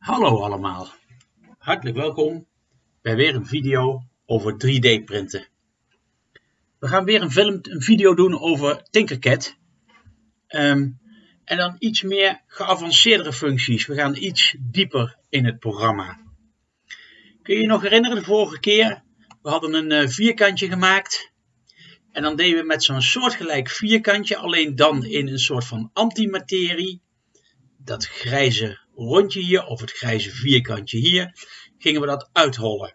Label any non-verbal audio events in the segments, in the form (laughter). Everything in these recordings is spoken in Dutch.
Hallo allemaal, hartelijk welkom bij weer een video over 3D printen. We gaan weer een, film, een video doen over Tinkercad. Um, en dan iets meer geavanceerdere functies. We gaan iets dieper in het programma. Kun je je nog herinneren de vorige keer? We hadden een uh, vierkantje gemaakt. En dan deden we met zo'n soortgelijk vierkantje, alleen dan in een soort van antimaterie. Dat grijze rondje hier, of het grijze vierkantje hier, gingen we dat uithollen.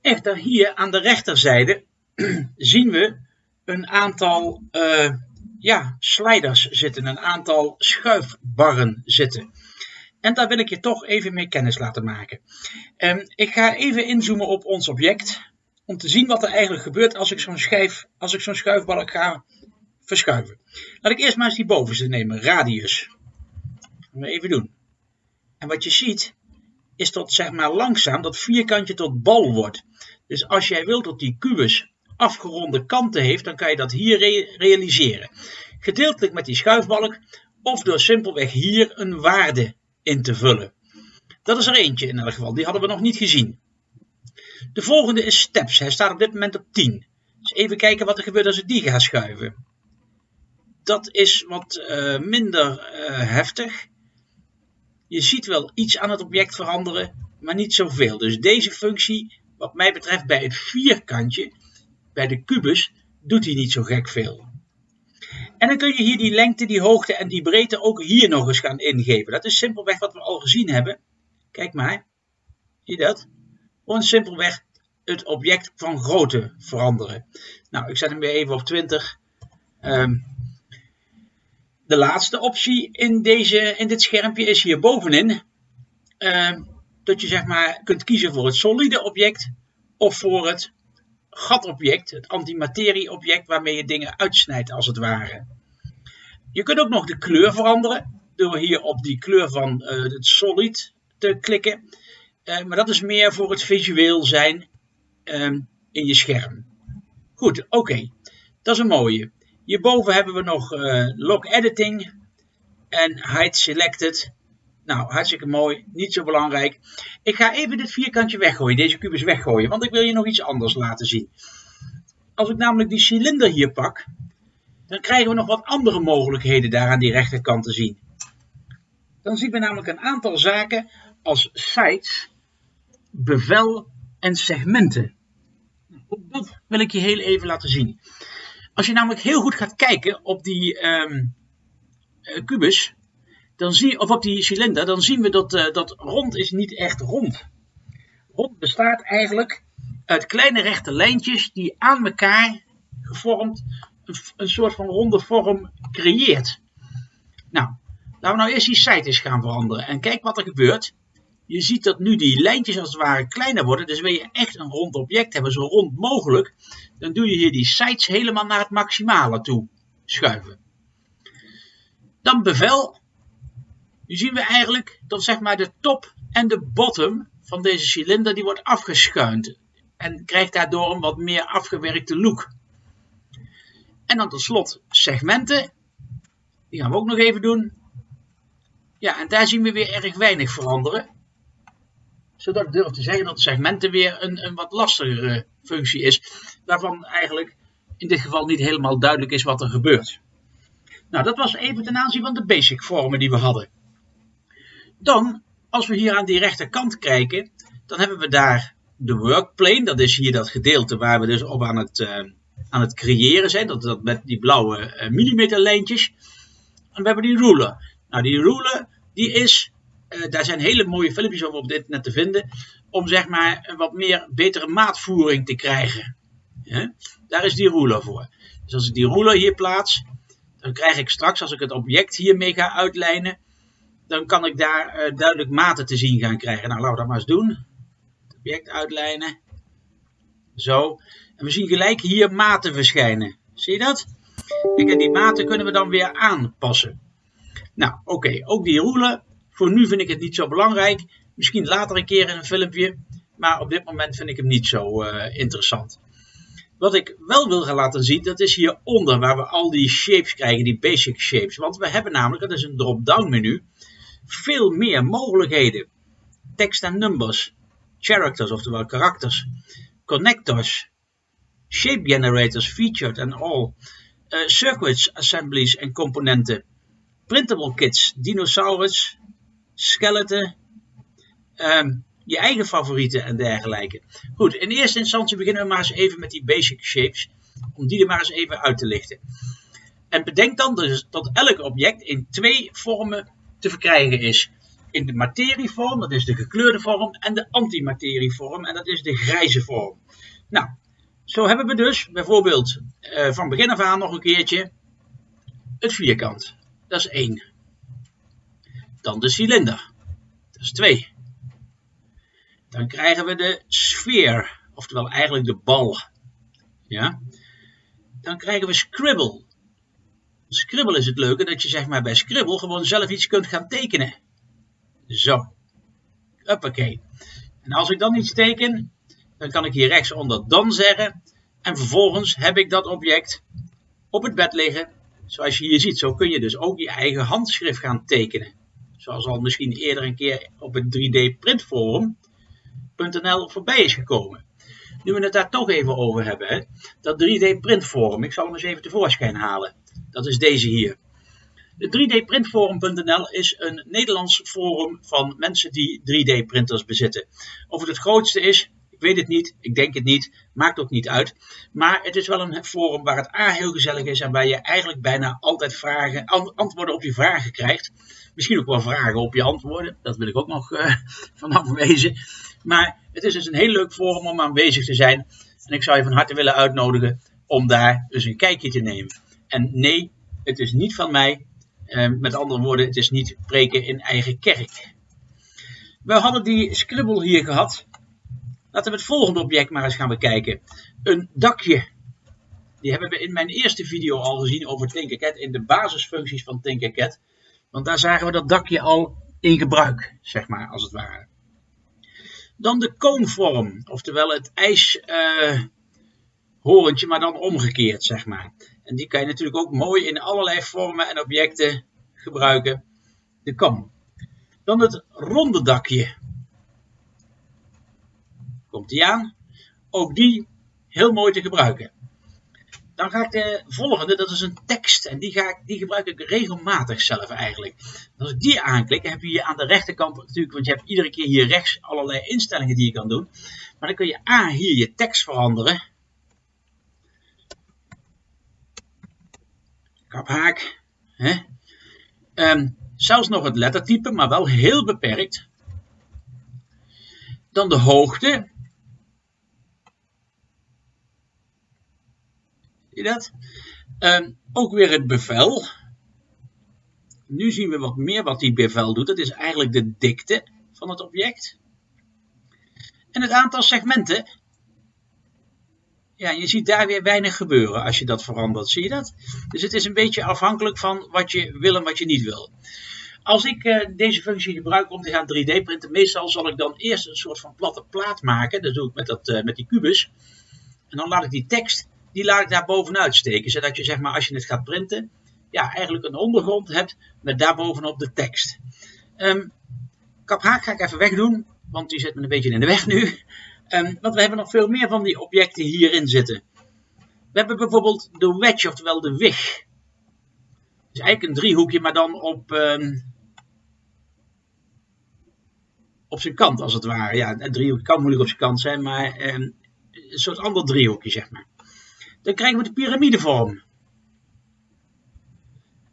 Echter, hier aan de rechterzijde (clears throat) zien we een aantal uh, ja, sliders zitten, een aantal schuifbarren zitten. En daar wil ik je toch even mee kennis laten maken. Um, ik ga even inzoomen op ons object, om te zien wat er eigenlijk gebeurt als ik zo'n schijf, als ik zo'n schuifbalk ga verschuiven. Laat ik eerst maar eens die bovenste nemen, radius. We even doen. En wat je ziet, is dat zeg maar langzaam dat vierkantje tot bal wordt. Dus als jij wilt dat die kubus afgeronde kanten heeft, dan kan je dat hier realiseren. Gedeeltelijk met die schuifbalk of door simpelweg hier een waarde in te vullen. Dat is er eentje in elk geval, die hadden we nog niet gezien. De volgende is steps, hij staat op dit moment op 10. Dus even kijken wat er gebeurt als ik die ga schuiven. Dat is wat uh, minder uh, heftig. Je ziet wel iets aan het object veranderen, maar niet zoveel. Dus deze functie, wat mij betreft bij het vierkantje, bij de kubus, doet hij niet zo gek veel. En dan kun je hier die lengte, die hoogte en die breedte ook hier nog eens gaan ingeven. Dat is simpelweg wat we al gezien hebben. Kijk maar, zie je dat? Gewoon simpelweg het object van grootte veranderen. Nou, ik zet hem weer even op 20. Um, ehm, de laatste optie in, deze, in dit schermpje is hier bovenin. Uh, dat je zeg maar kunt kiezen voor het solide object of voor het gatobject, het antimaterieobject waarmee je dingen uitsnijdt als het ware. Je kunt ook nog de kleur veranderen door hier op die kleur van uh, het solid te klikken. Uh, maar dat is meer voor het visueel zijn um, in je scherm. Goed, oké. Dat is een mooie. Hierboven hebben we nog uh, log editing en hide selected. Nou, hartstikke mooi, niet zo belangrijk. Ik ga even dit vierkantje weggooien, deze kubus weggooien, want ik wil je nog iets anders laten zien. Als ik namelijk die cilinder hier pak, dan krijgen we nog wat andere mogelijkheden daar aan die rechterkant te zien. Dan zien we namelijk een aantal zaken als sites, bevel en segmenten. Dat wil ik je heel even laten zien. Als je namelijk heel goed gaat kijken op die um, kubus, dan zie, of op die cilinder, dan zien we dat, uh, dat rond is niet echt rond. Rond bestaat eigenlijk uit kleine rechte lijntjes die aan elkaar gevormd een, een soort van ronde vorm creëert. Nou, laten we nou eerst die site eens gaan veranderen en kijk wat er gebeurt. Je ziet dat nu die lijntjes als het ware kleiner worden. Dus wil je echt een rond object hebben, zo rond mogelijk. Dan doe je hier die sites helemaal naar het maximale toe schuiven. Dan bevel. Nu zien we eigenlijk dat zeg maar de top en de bottom van deze cilinder die wordt afgeschuind. En krijgt daardoor een wat meer afgewerkte look. En dan tot slot segmenten. Die gaan we ook nog even doen. Ja, en daar zien we weer erg weinig veranderen zodat ik durf te zeggen dat segmenten weer een, een wat lastigere functie is, waarvan eigenlijk in dit geval niet helemaal duidelijk is wat er gebeurt. Nou, dat was even ten aanzien van de basic vormen die we hadden. Dan, als we hier aan die rechterkant kijken, dan hebben we daar de workplane. Dat is hier dat gedeelte waar we dus op aan het, uh, aan het creëren zijn. Dat, dat met die blauwe uh, millimeterlijntjes. En we hebben die ruler. Nou, die ruler die is uh, daar zijn hele mooie filmpjes over op dit net te vinden. Om zeg maar een wat meer betere maatvoering te krijgen. Ja? Daar is die ruler voor. Dus als ik die ruler hier plaats, dan krijg ik straks, als ik het object hiermee ga uitlijnen, dan kan ik daar uh, duidelijk maten te zien gaan krijgen. Nou, laten we dat maar eens doen. Het object uitlijnen. Zo. En we zien gelijk hier maten verschijnen. Zie je dat? en die maten kunnen we dan weer aanpassen. Nou, oké. Ook die ruler voor nu vind ik het niet zo belangrijk. Misschien later een keer in een filmpje. Maar op dit moment vind ik hem niet zo uh, interessant. Wat ik wel wil gaan laten zien, dat is hieronder waar we al die shapes krijgen, die basic shapes. Want we hebben namelijk, dat is een drop-down menu, veel meer mogelijkheden. Text en numbers, characters, oftewel karakters, connectors, shape generators featured and all, uh, circuits, assemblies en componenten, printable kits, dinosaurus, skeleton, um, je eigen favorieten en dergelijke. Goed, in eerste instantie beginnen we maar eens even met die basic shapes, om die er maar eens even uit te lichten. En bedenk dan dus dat elk object in twee vormen te verkrijgen is. In de materievorm, dat is de gekleurde vorm, en de antimaterievorm, en dat is de grijze vorm. Nou, zo hebben we dus bijvoorbeeld uh, van begin af aan nog een keertje het vierkant. Dat is 1. Dan de cilinder. Dat is 2. Dan krijgen we de sfeer, oftewel eigenlijk de bal. Ja? Dan krijgen we scribble. Scribble is het leuke dat je zeg maar bij Scribble gewoon zelf iets kunt gaan tekenen. Zo. Hoppakee. En als ik dan iets teken, dan kan ik hier rechtsonder dan zeggen. En vervolgens heb ik dat object op het bed liggen. Zoals je hier ziet, zo kun je dus ook je eigen handschrift gaan tekenen. Zoals al misschien eerder een keer op het 3D printforum.nl voorbij is gekomen. Nu we het daar toch even over hebben, hè, dat 3D printforum, ik zal hem eens even tevoorschijn halen. Dat is deze hier. De 3D-printforum.nl is een Nederlands forum van mensen die 3D-printers bezitten. Of het het grootste is, weet het niet, ik denk het niet, maakt ook niet uit. Maar het is wel een forum waar het A heel gezellig is en waar je eigenlijk bijna altijd vragen, antwoorden op je vragen krijgt. Misschien ook wel vragen op je antwoorden, dat wil ik ook nog (laughs) uh, vanaf wezen. Maar het is dus een heel leuk forum om aanwezig te zijn. En ik zou je van harte willen uitnodigen om daar dus een kijkje te nemen. En nee, het is niet van mij. Uh, met andere woorden, het is niet preken in eigen kerk. We hadden die scribble hier gehad. Laten we het volgende object maar eens gaan bekijken. Een dakje. Die hebben we in mijn eerste video al gezien over Tinkercad. In de basisfuncties van Tinkercad. Want daar zagen we dat dakje al in gebruik, zeg maar, als het ware. Dan de koonvorm, oftewel het ijshorentje, uh, maar dan omgekeerd, zeg maar. En die kan je natuurlijk ook mooi in allerlei vormen en objecten gebruiken. De kam. Dan het ronde dakje. Komt die aan. Ook die heel mooi te gebruiken. Dan ga ik de volgende, dat is een tekst. En die, ga ik, die gebruik ik regelmatig zelf eigenlijk. Als ik die aanklik, heb je hier aan de rechterkant natuurlijk, want je hebt iedere keer hier rechts allerlei instellingen die je kan doen. Maar dan kun je A, hier je tekst veranderen. kaphaak. Hè? Um, zelfs nog het lettertype, maar wel heel beperkt. Dan de hoogte. Dat? Um, ook weer het bevel. Nu zien we wat meer wat die bevel doet. Dat is eigenlijk de dikte van het object. En het aantal segmenten ja, je ziet daar weer weinig gebeuren als je dat verandert. Zie je dat? Dus het is een beetje afhankelijk van wat je wil en wat je niet wil. Als ik uh, deze functie gebruik om te gaan 3D printen, meestal zal ik dan eerst een soort van platte plaat maken. Dat doe ik met, dat, uh, met die kubus. En dan laat ik die tekst, die laat ik daar bovenuit steken. Zodat je zeg maar als je het gaat printen, ja eigenlijk een ondergrond hebt met daarbovenop de tekst. Um, kaphaak ga ik even wegdoen, want die zit me een beetje in de weg nu. Um, want we hebben nog veel meer van die objecten hierin zitten. We hebben bijvoorbeeld de wedge, oftewel de wig. Het is eigenlijk een driehoekje, maar dan op, um, op zijn kant als het ware. Ja, een driehoekje kan moeilijk op zijn kant zijn, maar een soort ander driehoekje zeg maar. Dan krijgen we de piramidevorm.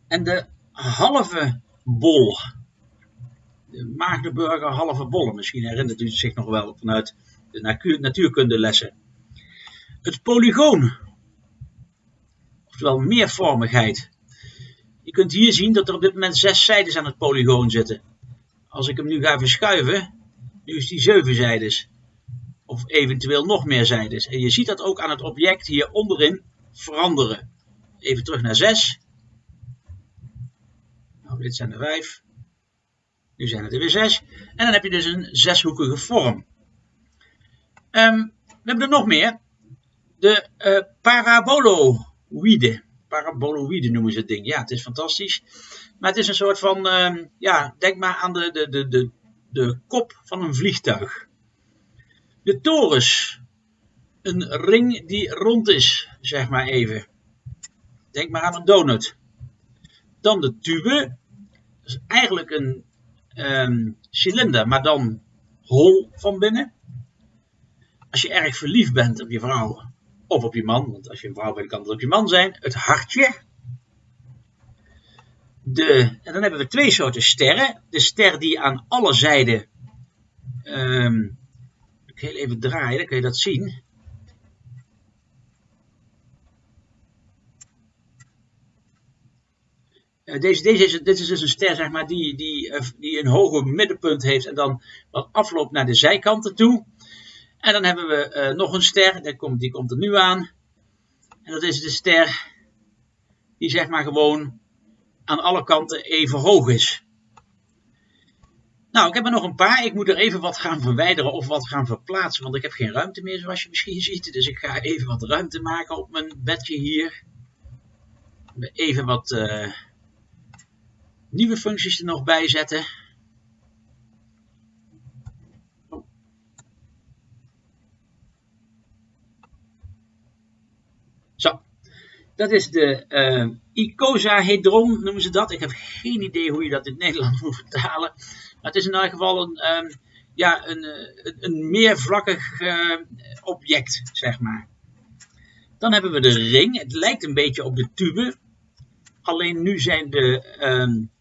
En de halve bol. De Magdeburger halve bollen. Misschien herinnert u zich nog wel vanuit de natuurkundelessen. Het polygoon, oftewel meervormigheid. Je kunt hier zien dat er op dit moment zes zijdes aan het polygoon zitten. Als ik hem nu ga verschuiven, nu is die zeven zijdes. Of eventueel nog meer zijdes. En je ziet dat ook aan het object hier onderin veranderen. Even terug naar 6. Nou, dit zijn er 5. Nu zijn het er weer 6. En dan heb je dus een zeshoekige vorm. Um, we hebben er nog meer. De uh, paraboloïde. paraboloïde noemen ze het ding. Ja, het is fantastisch. Maar het is een soort van, ehm, ja, denk maar aan de, de, de, de, de kop van een vliegtuig. De torens. Een ring die rond is, zeg maar even. Denk maar aan een donut. Dan de tube. Dat is eigenlijk een um, cilinder, maar dan hol van binnen. Als je erg verliefd bent op je vrouw of op je man, want als je een vrouw bent kan het op je man zijn, het hartje. De, en dan hebben we twee soorten sterren. De ster die aan alle zijden, um, ik heel even draaien, dan kun je dat zien. Eh, deze, deze is, dit is dus een ster zeg maar, die, die, eh, die een hoger middenpunt heeft en dan wat afloopt naar de zijkanten toe. En dan hebben we uh, nog een ster, die komt, die komt er nu aan. En dat is de ster die zeg maar gewoon aan alle kanten even hoog is. Nou, ik heb er nog een paar. Ik moet er even wat gaan verwijderen of wat gaan verplaatsen, want ik heb geen ruimte meer zoals je misschien (laughs) ziet. Dus ik ga even wat ruimte maken op mijn bedje hier. Even wat... Uh, nieuwe functies er nog bij zetten. Zo, dat is de uh, icosahedron, noemen ze dat. Ik heb geen idee hoe je dat in (laughs) het Nederlands moet vertalen. Maar het is in elk geval een, um, ja, een, een, een meervlakkig uh, object, zeg maar. Dan hebben we de ring. Het lijkt een beetje op de tube. Alleen nu zijn de um,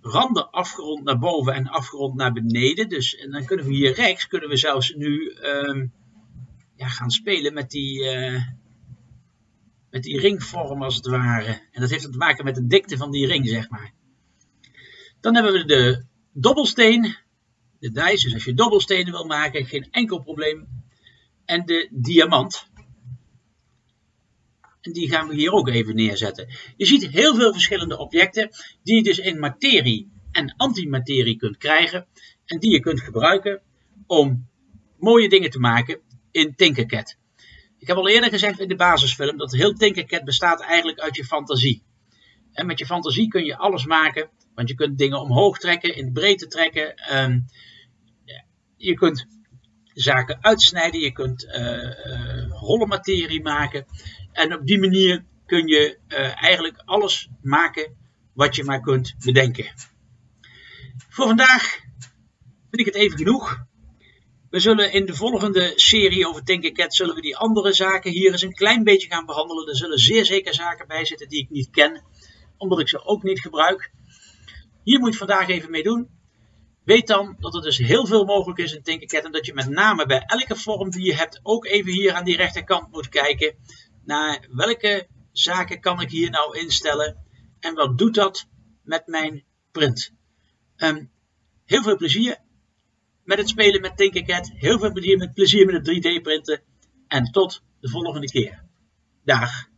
randen afgerond naar boven en afgerond naar beneden. Dus en dan kunnen we hier rechts, kunnen we zelfs nu um, ja, gaan spelen met die, uh, met die ringvorm als het ware. En dat heeft te maken met de dikte van die ring, zeg maar. Dan hebben we de dobbelsteen, de dice, dus als je dobbelstenen wil maken, geen enkel probleem. En de diamant. En die gaan we hier ook even neerzetten. Je ziet heel veel verschillende objecten die je dus in materie en antimaterie kunt krijgen. En die je kunt gebruiken om mooie dingen te maken in Tinkercad. Ik heb al eerder gezegd in de basisfilm dat heel Tinkercad bestaat eigenlijk uit je fantasie. En met je fantasie kun je alles maken, want je kunt dingen omhoog trekken, in breedte trekken. Um, je kunt zaken uitsnijden, je kunt uh, uh, holle materie maken. En op die manier kun je uh, eigenlijk alles maken wat je maar kunt bedenken. Voor vandaag vind ik het even genoeg. We zullen in de volgende serie over Tinkercad zullen we die andere zaken hier eens een klein beetje gaan behandelen. Er zullen zeer zeker zaken bij zitten die ik niet ken, omdat ik ze ook niet gebruik. Hier moet je vandaag even mee doen. Weet dan dat er dus heel veel mogelijk is in Tinkercad en dat je met name bij elke vorm die je hebt ook even hier aan die rechterkant moet kijken naar welke zaken kan ik hier nou instellen en wat doet dat met mijn print. Um, heel veel plezier met het spelen met Tinkercad, heel veel plezier met, plezier met het 3D printen en tot de volgende keer. Dag!